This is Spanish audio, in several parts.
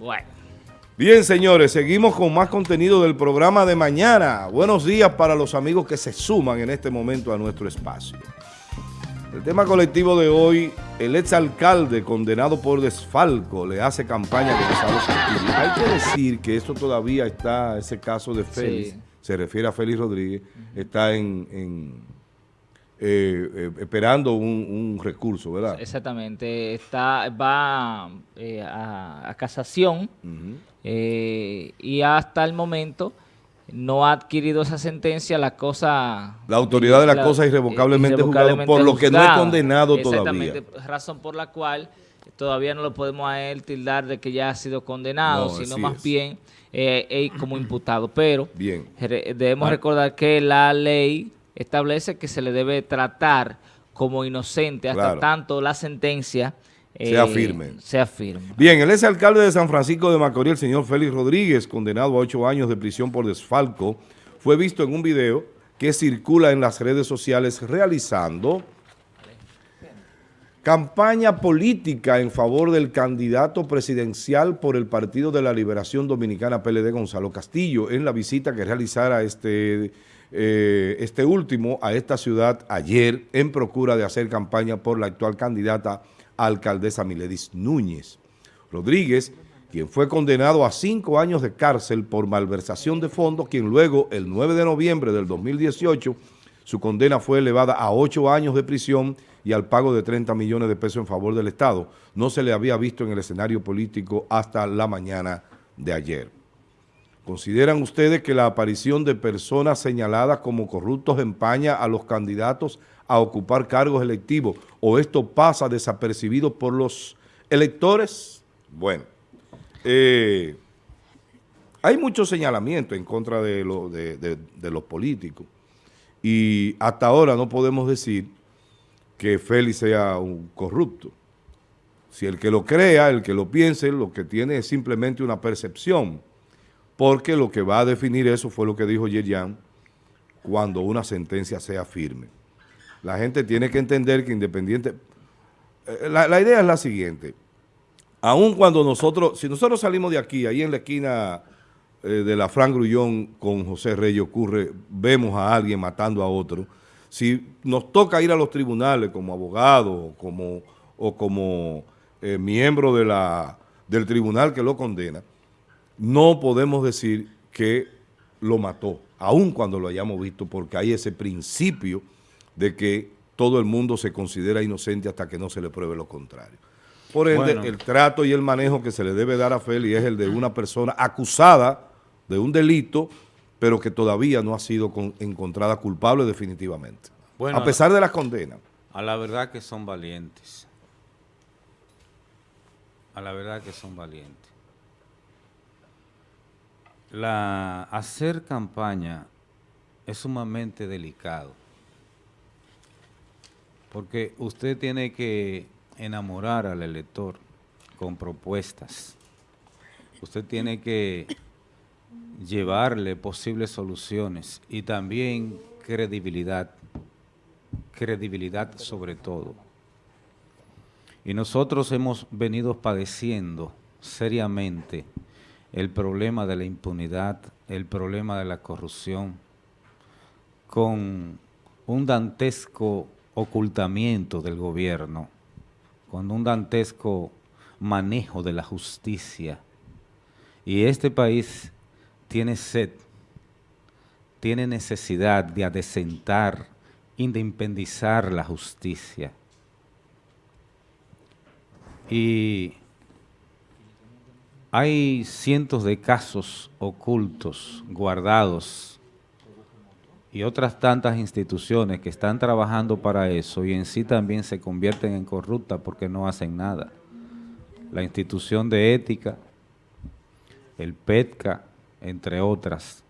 Bueno. Bien, señores, seguimos con más contenido del programa de mañana. Buenos días para los amigos que se suman en este momento a nuestro espacio. El tema colectivo de hoy, el exalcalde condenado por desfalco le hace campaña a Gonzalo Hay que decir que eso todavía está, ese caso de Félix, se refiere a Félix Rodríguez, está en eh, esperando un, recurso, ¿verdad? Exactamente, está va eh, a, casación y hasta el momento no ha adquirido esa sentencia, la cosa... La autoridad de la, cosa irrevocablemente, juzgada, por lo que no es condenado todavía. Exactamente, razón por la cual todavía no lo podemos a él tildar de que ya ha sido condenado, sino más bien como imputado. Pero debemos ah. recordar que la ley establece que se le debe tratar como inocente hasta tanto la sentencia sea firme. Sea firme. Bien, el ex alcalde de San Francisco de Macorís, el señor Félix Rodríguez, condenado a ocho años de prisión por desfalco, fue visto en un video que circula en las redes sociales realizando campaña política en favor del candidato presidencial por el Partido de la Liberación Dominicana PLD, Gonzalo Castillo, en la visita que realizara este eh, este último a esta ciudad ayer en procura de hacer campaña por la actual candidata alcaldesa Miledis Núñez. Rodríguez, quien fue condenado a cinco años de cárcel por malversación de fondos, quien luego, el 9 de noviembre del 2018, su condena fue elevada a ocho años de prisión y al pago de 30 millones de pesos en favor del Estado. No se le había visto en el escenario político hasta la mañana de ayer. ¿Consideran ustedes que la aparición de personas señaladas como corruptos empaña a los candidatos a ocupar cargos electivos o esto pasa desapercibido por los electores? Bueno, eh, hay mucho señalamiento en contra de, de los políticos y hasta ahora no podemos decir que Félix sea un corrupto. Si el que lo crea, el que lo piense, lo que tiene es simplemente una percepción porque lo que va a definir eso fue lo que dijo Yerian cuando una sentencia sea firme. La gente tiene que entender que independiente... Eh, la, idea es la siguiente. Aun cuando nosotros, si nosotros salimos de aquí, ahí en la esquina eh, de la Fran Grullón con José Reyes ocurre, vemos a alguien matando a otro, si nos toca ir a los tribunales como abogado como, o como eh, miembro de la, del tribunal que lo condena, no podemos decir que lo mató, aun cuando lo hayamos visto, porque hay ese principio de que todo el mundo se considera inocente hasta que no se le pruebe lo contrario. Por ende, el trato y el manejo que se le debe dar a Feli es el de una persona acusada de un delito, pero que todavía no ha sido encontrada culpable definitivamente. a pesar de la condena. A la verdad que son valientes. A la verdad que son valientes la, hacer campaña es sumamente delicado, porque usted tiene que enamorar al elector con propuestas. Usted tiene que llevarle posibles soluciones y también credibilidad, credibilidad sobre todo. Y nosotros hemos venido padeciendo seriamente el problema de la impunidad, el problema de la corrupción, con un dantesco ocultamiento del gobierno, con un dantesco manejo de la justicia. Y este país tiene sed, tiene necesidad de adecentar, independizar la justicia. Y hay cientos de casos ocultos, guardados, y otras tantas instituciones que están trabajando para eso y en sí también se convierten en corruptas porque no hacen nada. La institución de ética, el PETCA, entre otras,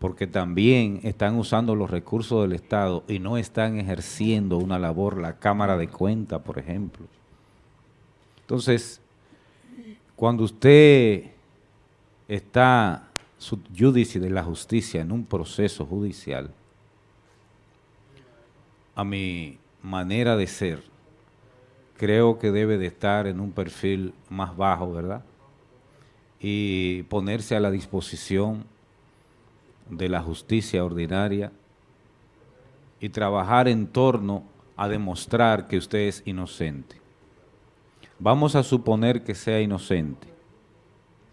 porque también están usando los recursos del Estado y no están ejerciendo una labor, la Cámara de Cuenta, por ejemplo. Entonces, cuando usted está judici de la justicia en un proceso judicial, a mi manera de ser, creo que debe de estar en un perfil más bajo, ¿verdad? y ponerse a la disposición de la justicia ordinaria y trabajar en torno a demostrar que usted es inocente. Vamos a suponer que sea inocente.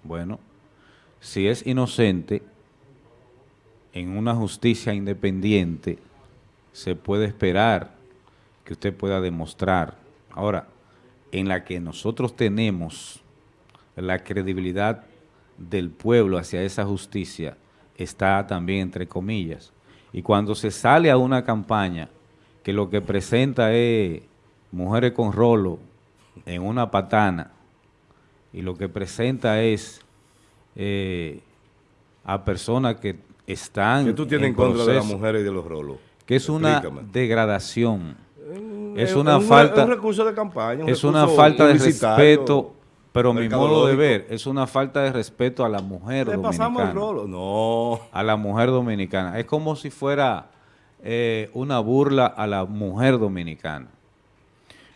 Bueno, si es inocente, en una justicia independiente se puede esperar que usted pueda demostrar. Ahora, en la que nosotros tenemos la credibilidad del pueblo hacia esa justicia está también entre comillas. Y cuando se sale a una campaña que lo que presenta es mujeres con rolo en una patana y lo que presenta es eh, a personas que están... ¿Qué tú tienes en, contra de las mujeres y de los rolos? Que es una degradación. Es, una falta... Es recurso de campaña. es una falta de respeto pero mi modo de ver es una falta de respeto a la mujer ¿Le pasamos el rolo? No. A la mujer dominicana. Es como si fuera eh, una burla a la mujer dominicana.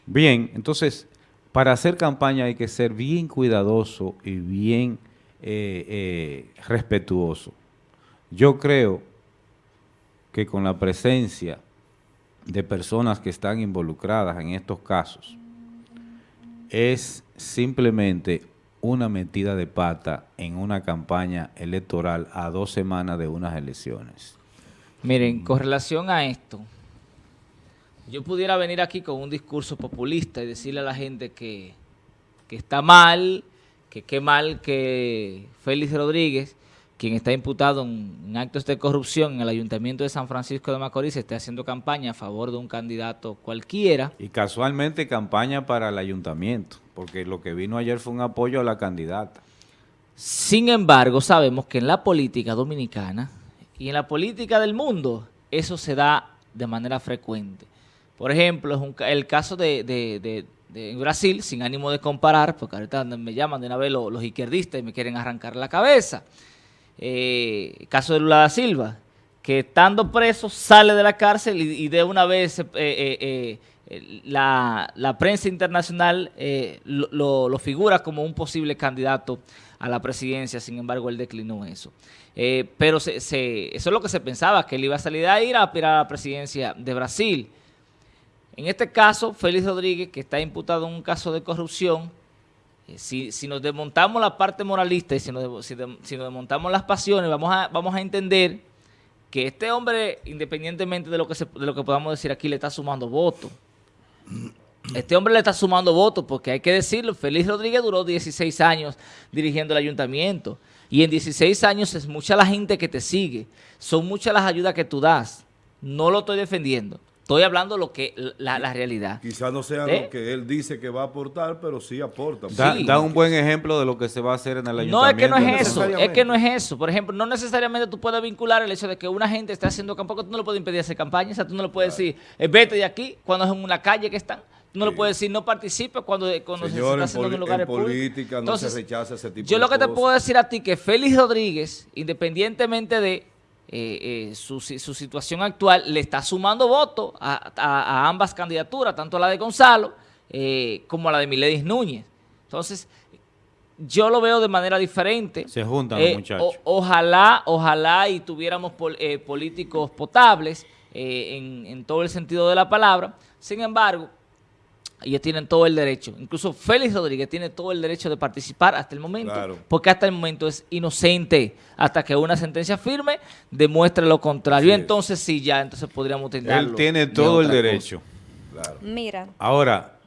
Bien, entonces, para hacer campaña hay que ser bien cuidadoso y bien eh, eh, respetuoso. Yo creo que con la presencia de personas que están involucradas en estos casos, es simplemente una metida de pata en una campaña electoral a dos semanas de unas elecciones. Miren, con relación a esto, yo pudiera venir aquí con un discurso populista y decirle a la gente que, que está mal, que qué mal que Félix Rodríguez quien está imputado en, actos de corrupción en el Ayuntamiento de San Francisco de Macorís, esté haciendo campaña a favor de un candidato cualquiera. Y casualmente campaña para el Ayuntamiento, porque lo que vino ayer fue un apoyo a la candidata. Sin embargo, sabemos que en la política dominicana y en la política del mundo, eso se da de manera frecuente. Por ejemplo, es el caso de, Brasil, sin ánimo de comparar, porque ahorita me llaman de una vez los, izquierdistas y me quieren arrancar la cabeza eh, caso de Lula da Silva, que estando preso sale de la cárcel y, de una vez eh, eh, eh, la, prensa internacional lo, figura como un posible candidato a la presidencia, sin embargo él declinó eso. pero eso es lo que se pensaba, que él iba a salir de ahí a aspirar a la presidencia de Brasil. En este caso, Félix Rodríguez, que está imputado en un caso de corrupción, eh, si, nos desmontamos la parte moralista y si nos, desmontamos las pasiones, vamos a, vamos a entender que este hombre, independientemente de lo, que de lo que podamos decir aquí, le está sumando votos. Este hombre le está sumando votos porque hay que decirlo, Félix Rodríguez duró 16 años dirigiendo el ayuntamiento y en 16 años es mucha la gente que te sigue, son muchas las ayudas que tú das. No lo estoy defendiendo. Estoy hablando lo que la, realidad. Quizás no sea lo ¿Eh? que él dice que va a aportar, pero sí aporta. Da, un buen ejemplo de lo que se va a hacer en el ayuntamiento. No, es que no es eso, es que no es eso. Por ejemplo, no necesariamente tú puedes vincular el hecho de que una gente esté haciendo campaña, tú no le puedes impedir hacer campaña, o sea, tú no le puedes decir, eh, vete de aquí, cuando es en una calle que están. Tú no le puedes decir, no participe cuando, cuando se está haciendo en, lugares en política no se rechaza ese tipo yo lo que te puedo decir a ti que Félix Rodríguez, independientemente de eh, eh, su, situación actual le está sumando votos a, ambas candidaturas, tanto a la de Gonzalo eh, como a la de Miledis Núñez. Entonces, yo lo veo de manera diferente. Se juntan los muchachos. ojalá, ojalá y tuviéramos políticos potables en, en todo el sentido de la palabra. Sin embargo, ellos tienen todo el derecho. Incluso Félix Rodríguez tiene todo el derecho de participar hasta el momento, porque hasta el momento es inocente, hasta que una sentencia firme demuestre lo contrario. entonces sí, ya, entonces podríamos tener. Él tiene todo el derecho. Mira. Ahora,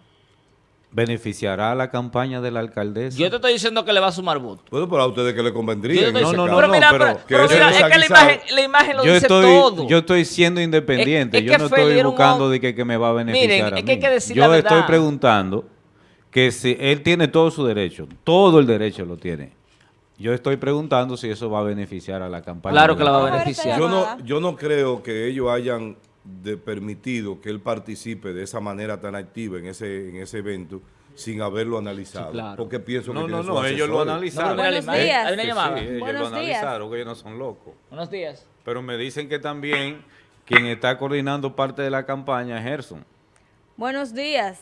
¿Beneficiará la campaña de la alcaldesa? Yo te estoy diciendo que le va a sumar votos. Bueno, pero a ustedes que le convendría. No, no, no, pero mira, pero, mira, es que la imagen, la imagen lo yo dice estoy, todo. Yo estoy siendo independiente. yo no estoy buscando de que, que, me va a beneficiar Miren, a es que hay que decir Yo estoy preguntando que si él tiene todo su derecho, todo el derecho lo tiene. Yo estoy preguntando si eso va a beneficiar a la campaña. Claro que la va a beneficiar. Yo no, yo no creo que ellos hayan de permitido que él participe de esa manera tan activa en ese, en ese evento sin haberlo analizado. Porque pienso no, que no, no, ellos lo analizaron. Buenos días. Sí, ellos lo analizaron, que ellos no son locos. Buenos días. Pero me dicen que también quien está coordinando parte de la campaña es Gerson. Buenos días.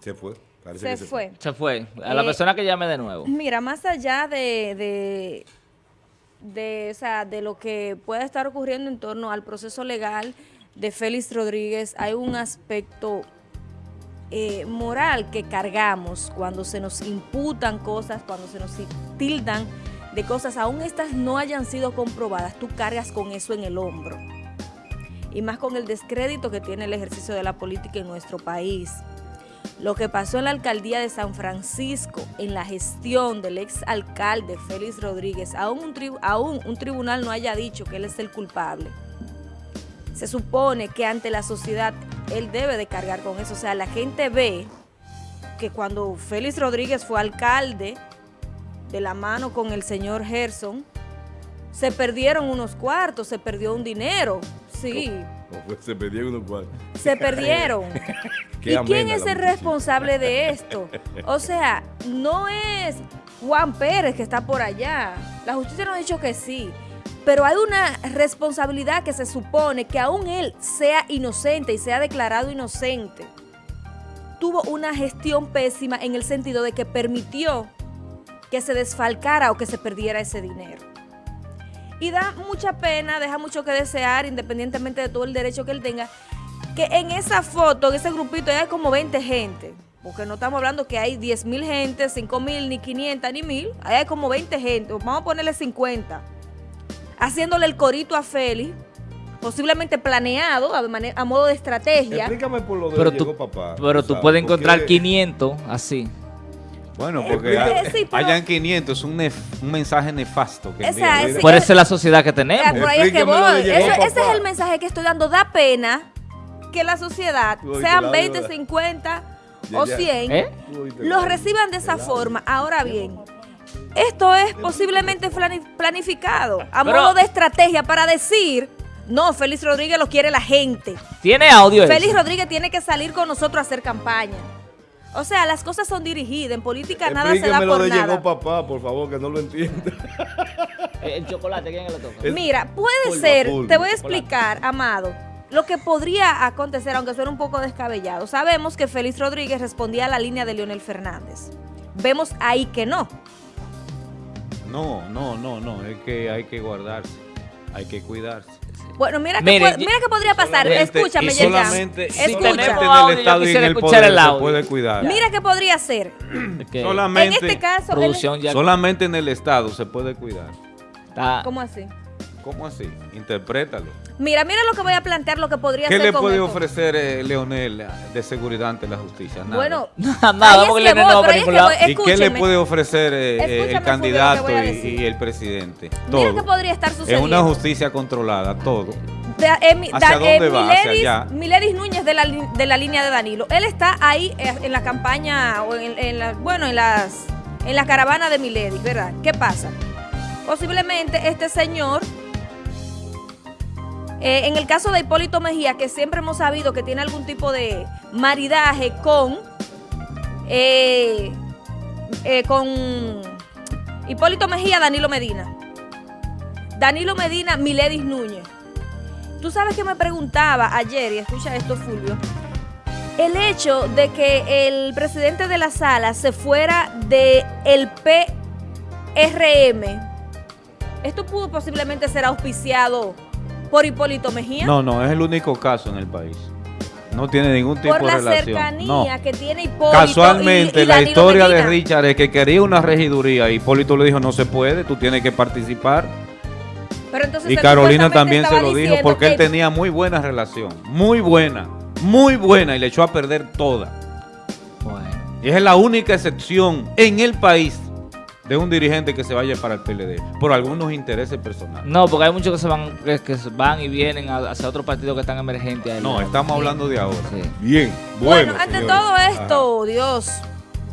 Se fue. se, fue. Se fue. A la eh, persona que llame de nuevo. Mira, más allá de, de, o sea, de lo que pueda estar ocurriendo en torno al proceso legal de Félix Rodríguez, hay un aspecto eh, moral que cargamos cuando se nos imputan cosas, cuando se nos tildan de cosas, aún estas no hayan sido comprobadas, tú cargas con eso en el hombro. Y más con el descrédito que tiene el ejercicio de la política en nuestro país. Lo que pasó en la alcaldía de San Francisco, en la gestión del ex alcalde Félix Rodríguez, aún un, aún un tribunal no haya dicho que él es el culpable. Se supone que ante la sociedad él debe de cargar con eso. O sea, la gente ve que cuando Félix Rodríguez fue alcalde, de la mano con el señor Gerson, se perdieron unos cuartos, se perdió un dinero, sí. se perdieron unos cuartos. Se perdieron. ¿Y quién es el responsable de esto? O sea, no es Juan Pérez que está por allá. La justicia nos ha dicho que sí. Pero hay una responsabilidad que se supone que aún él sea inocente y sea declarado inocente. Tuvo una gestión pésima en el sentido de que permitió que se desfalcara o que se perdiera ese dinero. Y da mucha pena, deja mucho que desear, independientemente de todo el derecho que él tenga, que en esa foto, en ese grupito, hay como 20 gente. Porque no estamos hablando que hay 10 mil gente, 5 mil, ni 500, ni mil. Ahí hay como 20 gente. Vamos a ponerle 50. Haciéndole el corito a Félix posiblemente planeado a, modo de estrategia. Explícame por lo de pero tú, papá. Pero tú puedes encontrar 500 así. Bueno, porque hayan 500 es un, un, mensaje nefasto. Que por eso es la sociedad que tenemos. por ahí es que voy. ese es el mensaje que estoy dando. Da pena que la sociedad, sean 20, 50 o 100, ¿Eh? los reciban de esa forma. Ahora bien, esto es posiblemente planificado a modo de estrategia para decir... No, Félix Rodríguez lo quiere la gente. ¿Tiene audio Félix Rodríguez tiene que salir con nosotros a hacer campaña. O sea, las cosas son dirigidas. En política nada se da por lo de llegó papá, por favor, que no lo entienda. El chocolate, ¿quién lo toca? Mira, puede ser, te voy a explicar, Amado, lo que podría acontecer, aunque suene un poco descabellado. Sabemos que Félix Rodríguez respondía a la línea de Leonel Fernández. Vemos ahí que no. No, no, no, no, es que hay que guardarse, hay que cuidarse. Bueno, mira, que, mira que podría pasar. Escúchame, solamente en el Estado y en el poder el se puede cuidar. Mira qué podría ser. Solamente, en este caso, solamente en el Estado se puede cuidar. ¿Cómo así? ¿Cómo así? Interprétalo. Mira, mira lo que voy a plantear, lo que podría ser. ¿Qué le puede ofrecer eh, Leonel de seguridad ante la justicia? Nada. Bueno, nada, porque Leonel no va ¿Y qué le puede ofrecer eh, eh, el candidato y, el presidente? Todo. Mira qué podría estar sucediendo. Es una justicia controlada, todo. ¿Hacia dónde va? Miledis, ¿Hacia allá? Miledis Núñez de la, de la línea de Danilo. Él está ahí en la campaña, o en, la, bueno, en las en la caravana de Miledis, ¿verdad? ¿Qué pasa? Posiblemente este señor eh, en el caso de Hipólito Mejía, que siempre hemos sabido que tiene algún tipo de maridaje con, eh, eh, con Hipólito Mejía, Danilo Medina. Danilo Medina, Miledis Núñez. Tú sabes que me preguntaba ayer, y escucha esto, Fulvio, el hecho de que el presidente de la sala se fuera del el PRM, esto pudo posiblemente ser auspiciado por Hipólito Mejía? No, no, es el único caso en el país. No tiene ningún tipo de relación. Por la cercanía que tiene Hipólito Casualmente, la historia de Richard es que quería una regiduría. Y Hipólito le dijo, no se puede, tú tienes que participar. y Carolina también se lo dijo porque él tenía muy buena relación. Muy buena. Muy buena. Y le echó a perder toda. Y es la única excepción en el país de un dirigente que se vaya para el PLD por algunos intereses personales. No, porque hay muchos que se van que, van y vienen hacia otro partido que están emergentes. No, estamos hablando de ahora. Bien, bueno. Bueno, ante todo esto, Dios,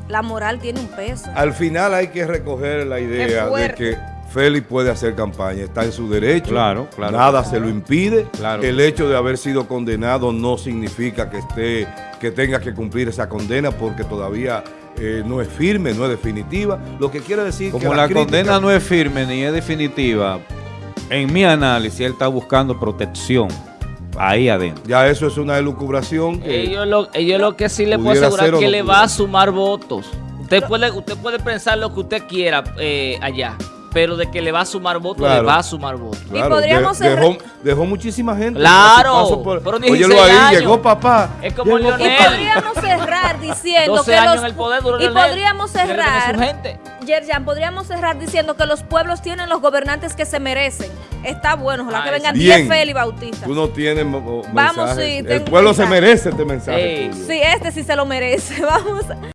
la moral tiene un peso. Al final hay que recoger la idea de que Félix puede hacer campaña, está en su derecho, claro, claro, nada se lo impide. Claro. El hecho de haber sido condenado no significa que esté, que tenga que cumplir esa condena porque todavía eh, no es firme, no es definitiva. Lo que quiere decir Como que la, condena no es firme ni es definitiva, en mi análisis él está buscando protección ahí adentro. Ya eso es una elucubración. ellos, lo, ellos lo que sí le puedo asegurar que le va a sumar votos. Usted puede, usted puede pensar lo que usted quiera eh, allá pero de que le va a sumar votos, le va a sumar votos. y podríamos dejó, dejó, muchísima gente. Claro, pero ni Óyelo ahí, llegó papá. Es como Leonel. Y podríamos cerrar diciendo que los... el poder, y podríamos cerrar... Yerjan, podríamos cerrar diciendo que los pueblos tienen los gobernantes que se merecen. Está bueno, ojalá que vengan 10 Feli Bautista. Tú no tienes Vamos, sí. El pueblo se merece este mensaje. Sí, este sí se lo merece. Vamos.